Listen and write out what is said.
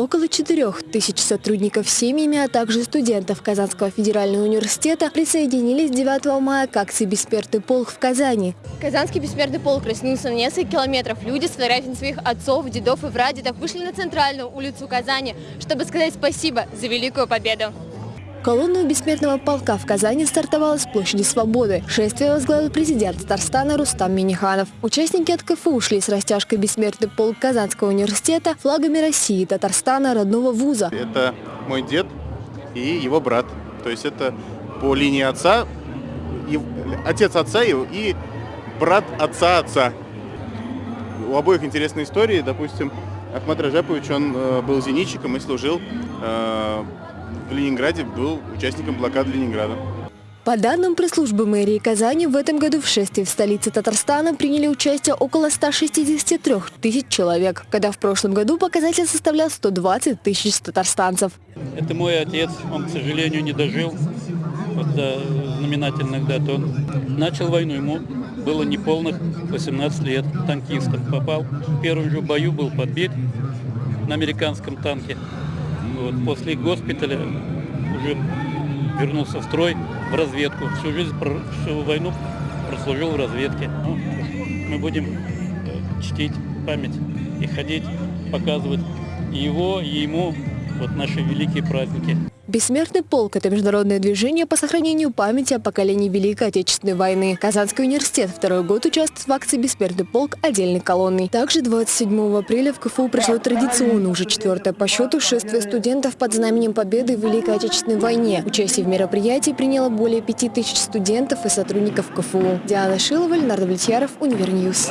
Около 4 тысяч сотрудников с семьями, а также студентов Казанского федерального университета присоединились 9 мая к акции «Бессмертный полк» в Казани. Казанский бессмертный полк разнился на несколько километров. Люди с фотографиями своих отцов, дедов и прадедов вышли на центральную улицу Казани, чтобы сказать спасибо за великую победу. Колонна бессмертного полка в Казани стартовала с площади Свободы. Шествие возглавил президент Татарстана Рустам Миниханов. Участники от КФУ ушли с растяжкой «Бессмертный полк Казанского университета» флагами России, Татарстана, родного вуза. Это мой дед и его брат. То есть это по линии отца, и, отец отца и, и брат отца отца. У обоих интересные истории. Допустим, Ахмад Раджапович, он э, был зенитчиком и служил э, в Ленинграде, был участником блокады Ленинграда. По данным пресс-службы мэрии Казани, в этом году в шествии в столице Татарстана приняли участие около 163 тысяч человек, когда в прошлом году показатель составлял 120 тысяч татарстанцев. Это мой отец, он, к сожалению, не дожил вот до знаменательных дат. Он начал войну, ему было неполных 18 лет, танкистом попал. В первом же бою был подбит на американском танке. Вот, после госпиталя уже вернулся в строй, в разведку. Всю жизнь, всю войну прослужил в разведке. Ну, мы будем э, чтить память и ходить, показывать и его, и ему вот наши великие праздники. Бессмертный полк – это международное движение по сохранению памяти о поколении Великой Отечественной войны. Казанский университет второй год участвует в акции «Бессмертный полк» отдельной колонной. Также 27 апреля в КФУ прошло традиционно уже четвертое по счету шествие студентов под знаменем победы в Великой Отечественной войне. Участие в мероприятии приняло более 5000 студентов и сотрудников КФУ. Диана Шилова, Леонард Влетьяров, Univer News.